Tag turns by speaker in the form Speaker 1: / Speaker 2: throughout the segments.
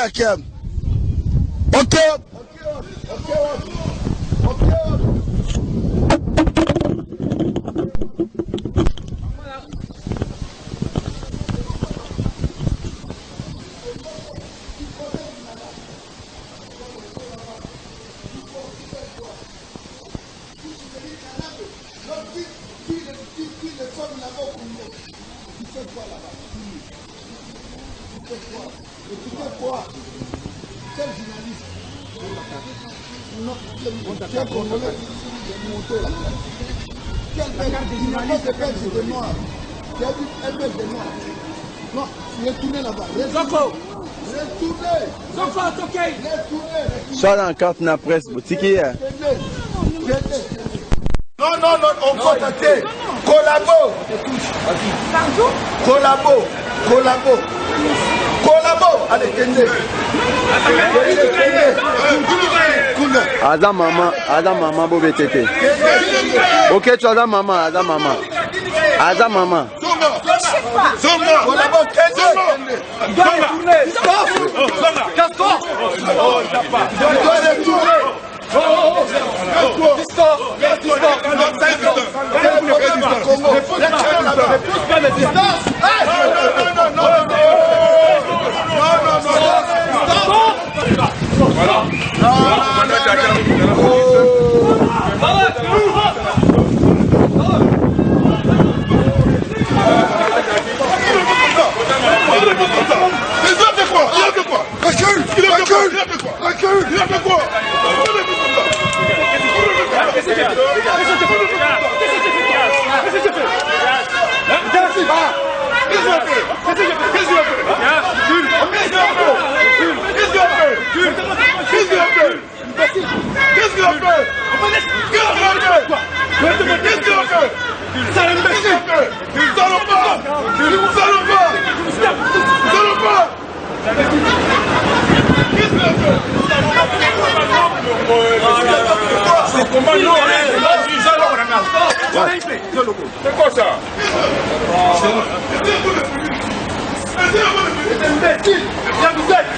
Speaker 1: hakem. Hakem. Hakem. Hakem. Oyakiem. Okay. Quel journaliste Non, quel Congolais Quel de Belge de noir. Vu un Belge de noir Non, retournez là-bas.
Speaker 2: Zoko
Speaker 1: Retournez
Speaker 2: Zoko Tokei
Speaker 1: Retournez
Speaker 3: Soit dans la carte na presse boutique hier.
Speaker 1: Non, non, non, on vote te. Collabo. Collabo. Collabo. Collabo. alekende
Speaker 3: aza mama aza mama bobe tete oketu aza mama aza mama aza mama
Speaker 1: Distance 来
Speaker 2: 了。啊 Mais
Speaker 1: tu
Speaker 4: ça
Speaker 2: Nous
Speaker 4: allons pas
Speaker 2: Nous allons pas
Speaker 1: Nous allons pas Qu'est-ce c'est Comment nous
Speaker 2: C'est C'est un imbécile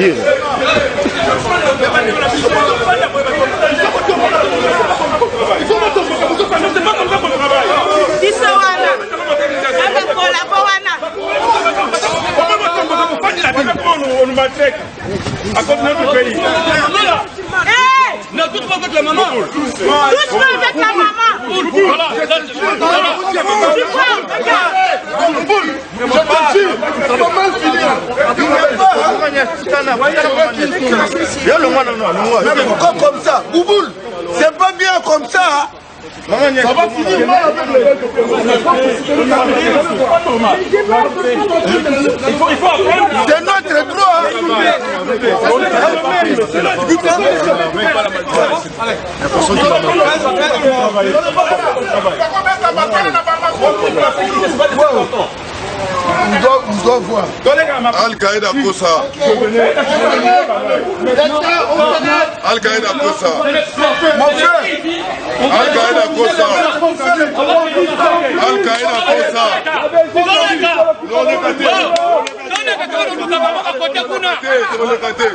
Speaker 2: dire
Speaker 4: biso wana azakola po wana
Speaker 2: Non, tout pas avec la
Speaker 5: maman. Tout pas avec la maman. Voilà.
Speaker 1: Tu
Speaker 6: vois, regarde. Comme ça Bouboule, c'est pas bien comme ça.
Speaker 1: Ça va finir mal avec
Speaker 2: il faut apprendre.
Speaker 6: C'est notre droit.
Speaker 1: on doit, on doit voir.
Speaker 7: Al-Qaïda pour ça. Al-Qaïda pour ça.
Speaker 6: Mon frère.
Speaker 7: Al-Qaïda pour ça. Al-Qaïda pour ça. Non, on est gâté. On est
Speaker 8: gâté. On est gâté.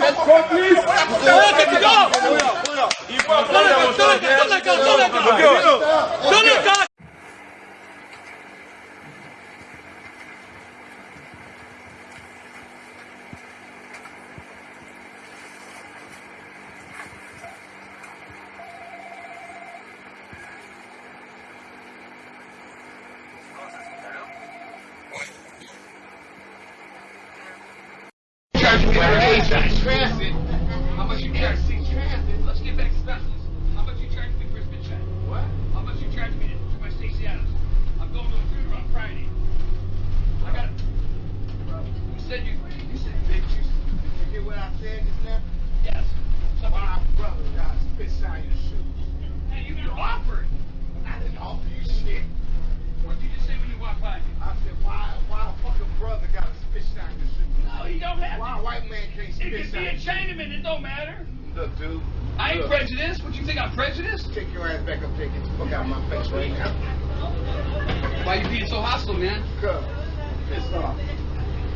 Speaker 5: It could be a Chinaman, it don't matter.
Speaker 8: Look, dude.
Speaker 5: I ain't
Speaker 8: Look.
Speaker 5: prejudiced. What you think I'm prejudiced?
Speaker 8: Take your ass back up there. Get the fuck out of my face right now.
Speaker 5: Why you being so hostile, man?
Speaker 8: Cuz. Pissed off.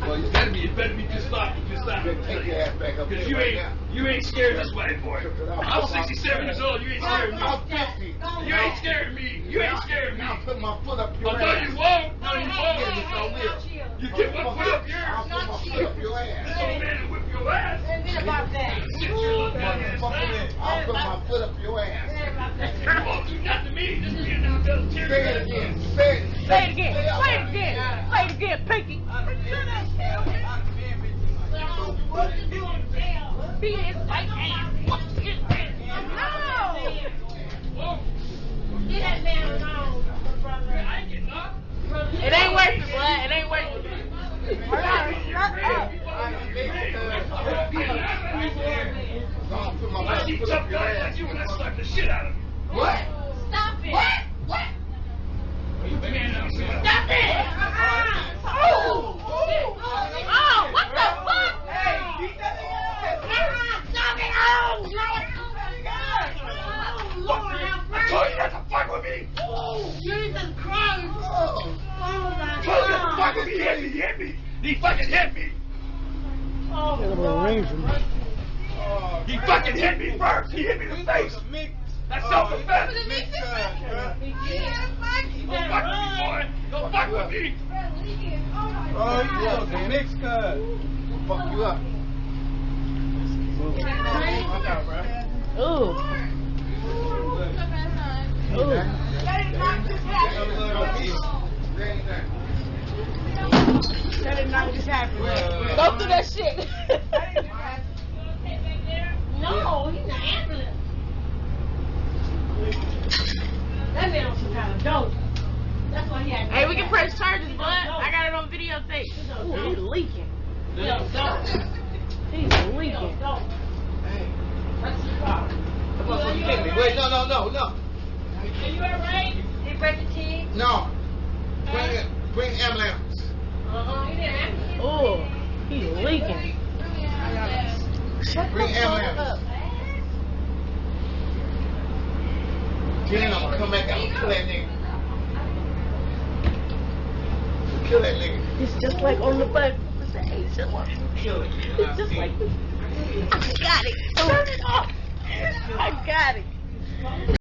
Speaker 5: Well, you better be, you better be pissed off. Pissed off.
Speaker 8: Take your ass back up there
Speaker 5: Because you
Speaker 8: right
Speaker 5: ain't,
Speaker 8: now.
Speaker 5: you ain't scared this white boy. I'm 67 years old. You ain't scared me.
Speaker 8: I'm 50.
Speaker 5: You ain't scared me. You ain't scared of me.
Speaker 8: Now put my foot up your
Speaker 5: Oh, no,
Speaker 8: ass.
Speaker 5: you won't. No, you
Speaker 8: Yeah,
Speaker 5: won't.
Speaker 8: yes, I will.
Speaker 5: You get one foot up
Speaker 8: I'll
Speaker 5: here.
Speaker 8: put my foot up your
Speaker 5: This
Speaker 8: ass.
Speaker 5: old man will whip your ass. Sit your little fucking down.
Speaker 8: I'll put my foot up your ass. Say it again. Say it.
Speaker 4: Say it again. Say it again. Say it again, Pinky. Be his. Get that man alone. It ain't worth it, boy. It ain't worth it. Shut up.
Speaker 8: I'll put my
Speaker 5: I see
Speaker 8: foot
Speaker 5: tough
Speaker 8: up your
Speaker 5: guys
Speaker 8: ass.
Speaker 5: like you and I slap the shit out of them.
Speaker 8: What?
Speaker 4: Stop it. What? What?
Speaker 5: Man, I'm saying.
Speaker 4: Stop it. Oh, oh. Oh, what the fuck? Uh-uh, Stop it. Oh, Lord. Oh, Lord, have
Speaker 5: I told you not to fuck with me.
Speaker 4: Oh, Jesus Christ. Oh, oh my
Speaker 5: I told you not to fuck with me. He hit me. He hit me. He fucking hit me.
Speaker 4: Oh, Lord.
Speaker 5: He fucking hit me first. He hit me in the face. That's self-defense. Don't fuck with me, boy. Don't fuck with me.
Speaker 8: Oh, you okay? Next card. Fuck you up.
Speaker 4: Ooh. Ooh. Ooh. That did not just happen. Go through that shit.
Speaker 6: No, he's an ambulance. That man on some kind of dope. That's why he had.
Speaker 4: hey, we can press charges, but I got it on videotape. Ooh, he's leaking. He's leaking.
Speaker 8: Wait, no, no, no, no.
Speaker 6: Are you alright? Did he break the teeth?
Speaker 8: No. Bring. Bring ambulance.
Speaker 6: Uh-huh. He didn't have
Speaker 4: Ooh, he's leaking.
Speaker 8: Bring ambulance. Then I'm gonna come back and kill that nigga. Kill that nigga.
Speaker 4: It's just like on the butt. It's an Asian one.
Speaker 8: Kill it.
Speaker 4: It's just like this. I got it. Turn it off. I got it.